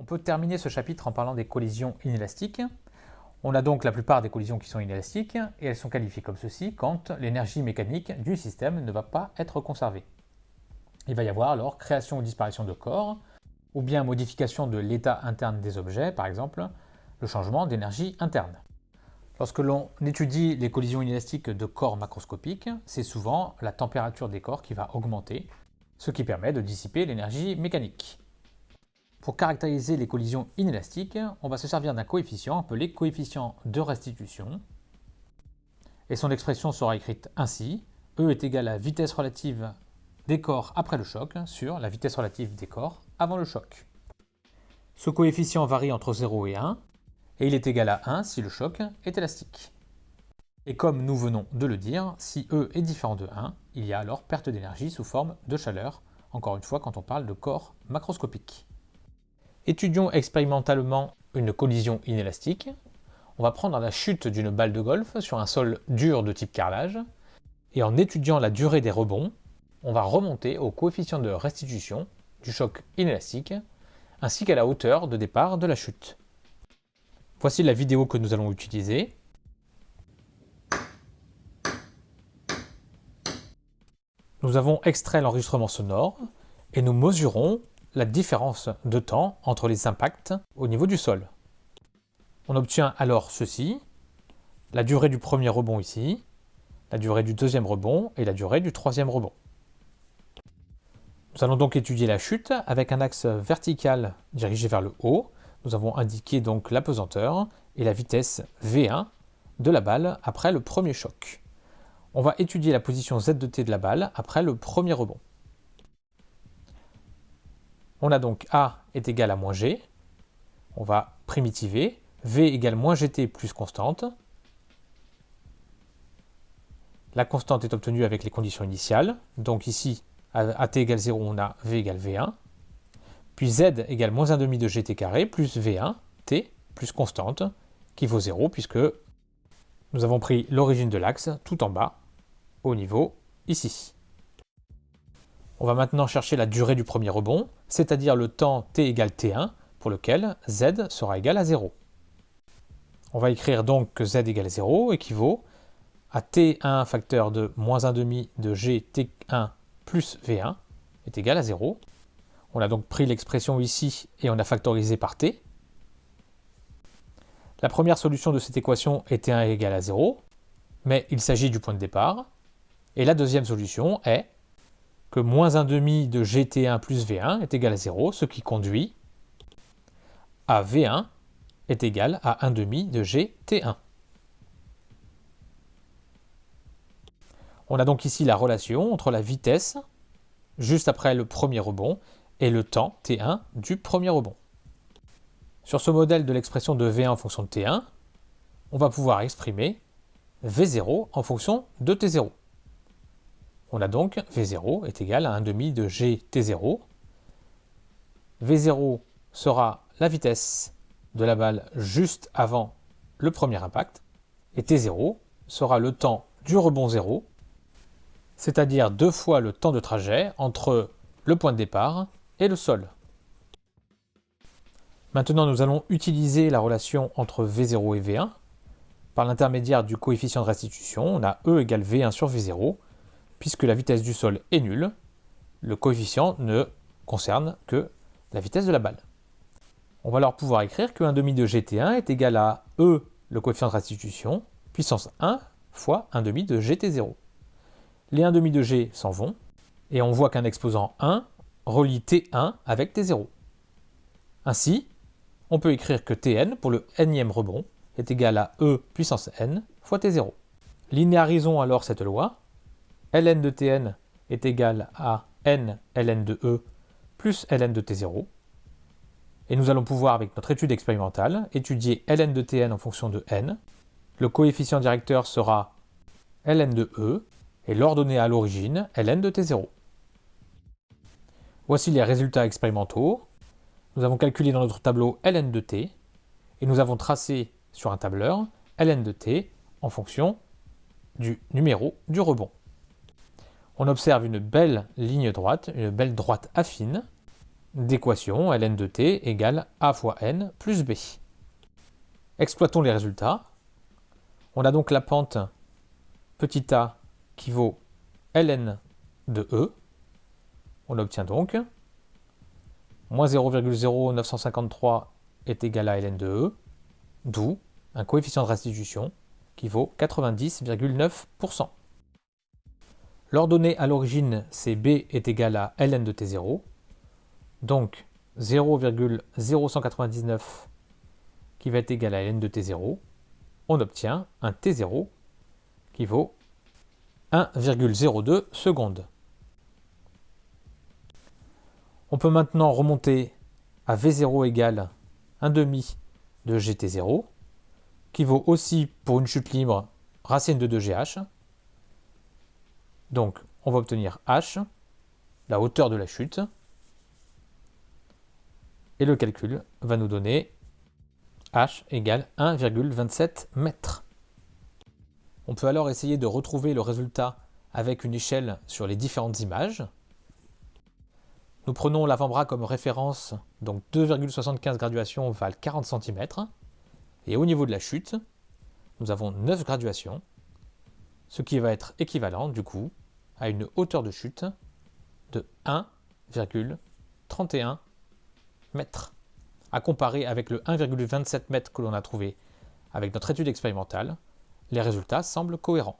On peut terminer ce chapitre en parlant des collisions inélastiques. On a donc la plupart des collisions qui sont inélastiques et elles sont qualifiées comme ceci quand l'énergie mécanique du système ne va pas être conservée. Il va y avoir alors création ou disparition de corps, ou bien modification de l'état interne des objets, par exemple le changement d'énergie interne. Lorsque l'on étudie les collisions inélastiques de corps macroscopiques, c'est souvent la température des corps qui va augmenter, ce qui permet de dissiper l'énergie mécanique. Pour caractériser les collisions inélastiques, on va se servir d'un coefficient appelé coefficient de restitution. Et son expression sera écrite ainsi. E est égal à vitesse relative des corps après le choc sur la vitesse relative des corps avant le choc. Ce coefficient varie entre 0 et 1, et il est égal à 1 si le choc est élastique. Et comme nous venons de le dire, si E est différent de 1, il y a alors perte d'énergie sous forme de chaleur, encore une fois quand on parle de corps macroscopiques. Étudions expérimentalement une collision inélastique. On va prendre la chute d'une balle de golf sur un sol dur de type carrelage, et en étudiant la durée des rebonds, on va remonter au coefficient de restitution du choc inélastique, ainsi qu'à la hauteur de départ de la chute. Voici la vidéo que nous allons utiliser. Nous avons extrait l'enregistrement sonore et nous mesurons la différence de temps entre les impacts au niveau du sol. On obtient alors ceci, la durée du premier rebond ici, la durée du deuxième rebond et la durée du troisième rebond. Nous allons donc étudier la chute avec un axe vertical dirigé vers le haut. Nous avons indiqué donc la pesanteur et la vitesse V1 de la balle après le premier choc. On va étudier la position Z de T de la balle après le premier rebond. On a donc A est égal à moins G. On va primitiver. V égale moins GT plus constante. La constante est obtenue avec les conditions initiales. Donc ici, à t égale 0, on a V égale V1. Puis Z égale moins 1,5 de GT carré plus V1, T, plus constante, qui vaut 0, puisque nous avons pris l'origine de l'axe tout en bas, au niveau ici. On va maintenant chercher la durée du premier rebond, c'est-à-dire le temps t égale t1, pour lequel z sera égal à 0. On va écrire donc que z égale 0 équivaut à t1 facteur de moins 1,5 de gt1 plus v1 est égal à 0. On a donc pris l'expression ici et on a factorisé par t. La première solution de cette équation est t1 égale à 0, mais il s'agit du point de départ. Et la deuxième solution est que moins 1,5 de gt1 plus v1 est égal à 0, ce qui conduit à v1 est égal à 1,5 de gt1. On a donc ici la relation entre la vitesse, juste après le premier rebond, et le temps t1 du premier rebond. Sur ce modèle de l'expression de v1 en fonction de t1, on va pouvoir exprimer v0 en fonction de t0. On a donc V0 est égal à 1,5 de GT0. V0 sera la vitesse de la balle juste avant le premier impact, et T0 sera le temps du rebond 0, c'est-à-dire deux fois le temps de trajet entre le point de départ et le sol. Maintenant, nous allons utiliser la relation entre V0 et V1. Par l'intermédiaire du coefficient de restitution, on a E égale V1 sur V0, puisque la vitesse du sol est nulle, le coefficient ne concerne que la vitesse de la balle. On va alors pouvoir écrire que 1,5 de gt1 est égal à E, le coefficient de restitution, puissance 1 fois 1,5 de gt0. Les 1,5 de g s'en vont, et on voit qu'un exposant 1 relie t1 avec t0. Ainsi, on peut écrire que tn, pour le nème rebond, est égal à E puissance n fois t0. Linéarisons alors cette loi, ln de tn est égal à n ln de e plus ln de t0. Et nous allons pouvoir, avec notre étude expérimentale, étudier ln de tn en fonction de n. Le coefficient directeur sera ln de e, et l'ordonnée à l'origine, ln de t0. Voici les résultats expérimentaux. Nous avons calculé dans notre tableau ln de t, et nous avons tracé sur un tableur ln de t en fonction du numéro du rebond on observe une belle ligne droite, une belle droite affine, d'équation ln de t égale a fois n plus b. Exploitons les résultats. On a donc la pente petit a qui vaut ln de e. On obtient donc moins 0,0953 est égal à ln de e, d'où un coefficient de restitution qui vaut 90,9%. L'ordonnée à l'origine, c'est b est égal à ln de t0, donc 0,0199 qui va être égal à ln de t0, on obtient un t0 qui vaut 1,02 secondes. On peut maintenant remonter à V0 égale 1 demi de GT0, qui vaut aussi pour une chute libre racine de 2GH. Donc on va obtenir H, la hauteur de la chute, et le calcul va nous donner H égale 1,27 mètres. On peut alors essayer de retrouver le résultat avec une échelle sur les différentes images. Nous prenons l'avant-bras comme référence, donc 2,75 graduations valent 40 cm. Et au niveau de la chute, nous avons 9 graduations, ce qui va être équivalent du coup à une hauteur de chute de 1,31 mètres. À comparer avec le 1,27 mètres que l'on a trouvé avec notre étude expérimentale, les résultats semblent cohérents.